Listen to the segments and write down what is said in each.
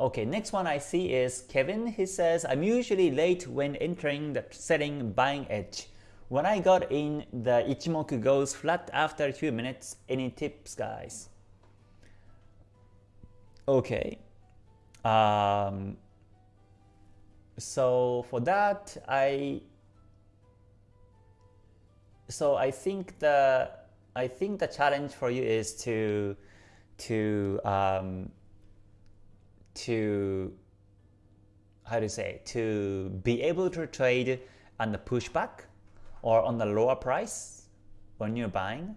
Okay, next one I see is Kevin. He says, I'm usually late when entering the setting buying edge. When I got in, the Ichimoku goes flat after a few minutes. Any tips, guys? Okay. Um, so for that, I so I think the I think the challenge for you is to to um, to how to say to be able to trade on the pushback or on the lower price when you're buying.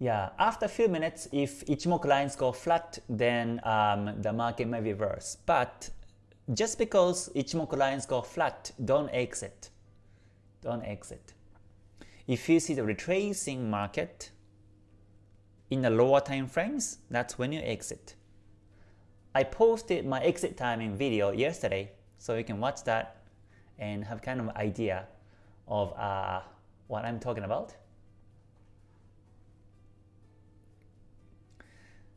Yeah, after a few minutes, if Ichimoku lines go flat, then um, the market may reverse. But just because Ichimoku lines go flat, don't exit. Don't exit. If you see the retracing market in the lower time frames, that's when you exit. I posted my exit timing video yesterday, so you can watch that and have kind of idea of uh, what I'm talking about.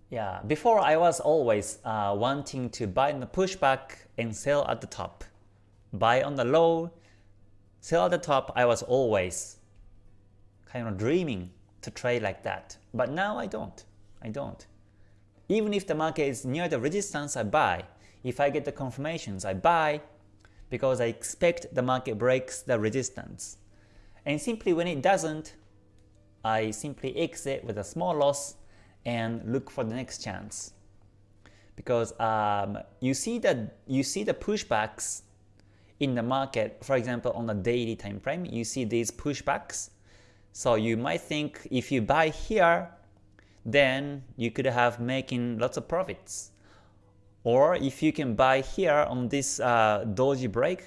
Yeah, before I was always uh, wanting to buy in the pushback and sell at the top. Buy on the low, sell at the top, I was always kind of dreaming to trade like that. But now I don't. I don't. Even if the market is near the resistance, I buy. If I get the confirmations, I buy because I expect the market breaks the resistance. And simply when it doesn't, I simply exit with a small loss and look for the next chance. Because um, you see that you see the pushbacks in the market, for example on the daily time frame, you see these pushbacks. So you might think if you buy here, then you could have making lots of profits. Or if you can buy here on this uh, doji break,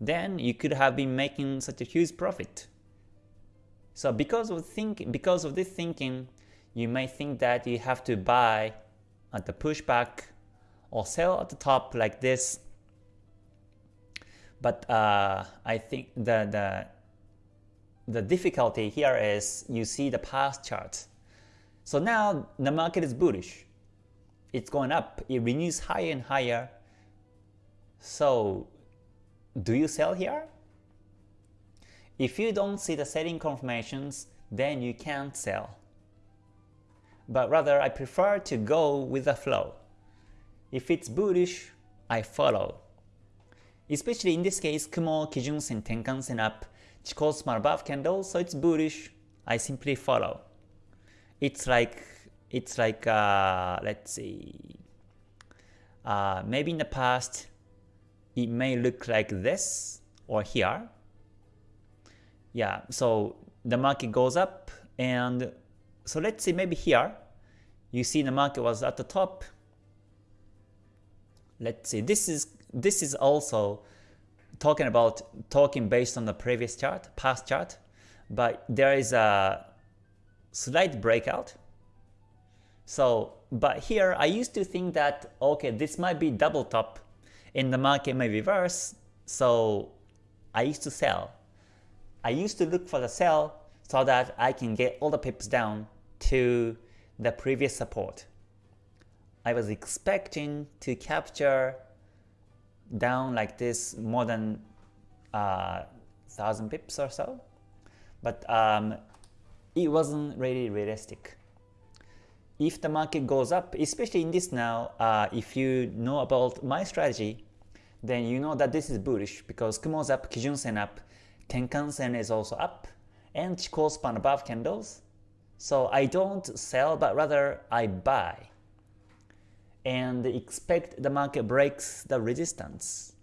then you could have been making such a huge profit. So because of think because of this thinking, you may think that you have to buy at the pushback or sell at the top like this. But uh, I think the, the, the difficulty here is you see the past chart. So now the market is bullish. It's going up. It renews higher and higher. So do you sell here? If you don't see the selling confirmations, then you can't sell but rather I prefer to go with the flow. If it's bullish, I follow. Especially in this case, Kumo, Kijun Sen, Tenkan Sen up, Chikou span above candle, so it's bullish, I simply follow. It's like, it's like, uh, let's see, uh, maybe in the past, it may look like this or here. Yeah, so the market goes up and so let's say maybe here, you see the market was at the top. Let's see, this is this is also talking about talking based on the previous chart, past chart, but there is a slight breakout. So, but here I used to think that okay, this might be double top, and the market may reverse. So I used to sell. I used to look for the sell so that I can get all the pips down to the previous support. I was expecting to capture down like this more than uh, 1000 pips or so, but um, it wasn't really realistic. If the market goes up, especially in this now, uh, if you know about my strategy, then you know that this is bullish because Kumo's up, Kijun Sen up, Tenkan Sen is also up, and Chikou span above candles, so I don't sell, but rather I buy and expect the market breaks the resistance,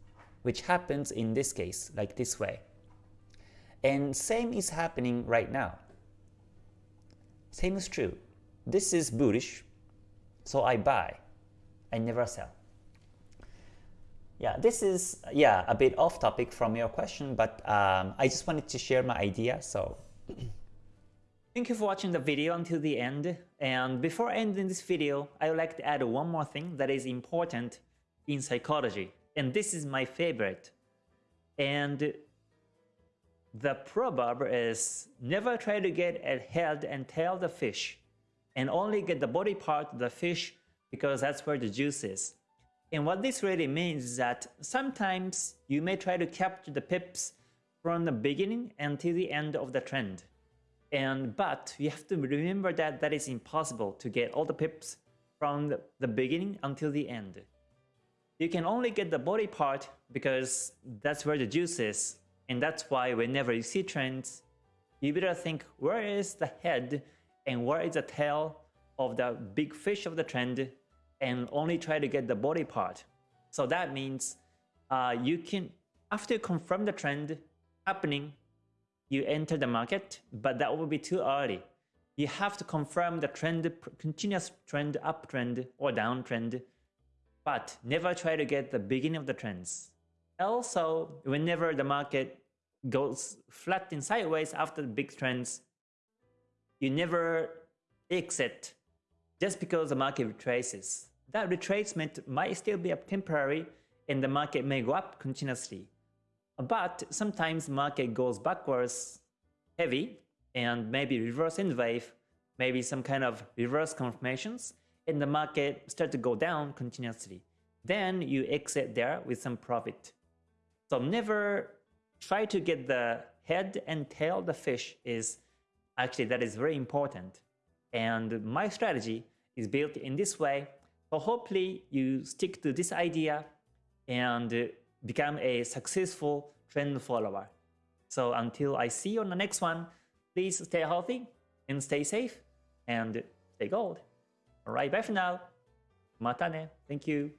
which happens in this case, like this way. And same is happening right now. Same is true. This is bullish, so I buy. I never sell. Yeah, this is yeah a bit off topic from your question, but um, I just wanted to share my idea. So Thank you for watching the video until the end, and before ending this video, I would like to add one more thing that is important in psychology, and this is my favorite. And the proverb is never try to get a head and tail the fish and only get the body part of the fish because that's where the juice is. And what this really means is that sometimes you may try to capture the pips from the beginning until the end of the trend. And but you have to remember that that is impossible to get all the pips from the, beginning until the end. You can only get the body part because that's where the juice is. And that's why whenever you see trends, you better think where is the head and where is the tail of the big fish of the trend and only try to get the body part. So that means uh, you can, after you confirm the trend happening, you enter the market, but that will be too early. You have to confirm the trend, continuous trend, uptrend or downtrend, but never try to get the beginning of the trends. Also, whenever the market goes flat and sideways after the big trends, you never exit just because the market retraces. That retracement might still be temporary and the market may go up continuously. But sometimes market goes backwards heavy and maybe reverse in wave, maybe some kind of reverse confirmations, and the market start to go down continuously. Then you exit there with some profit. So never try to get the head and tail the fish is actually that is very important. And my strategy is built in this way. So hopefully you stick to this idea and become a successful trend follower. So until I see you on the next one, please stay healthy and stay safe and stay gold. Alright, bye for now. Matane. Thank you.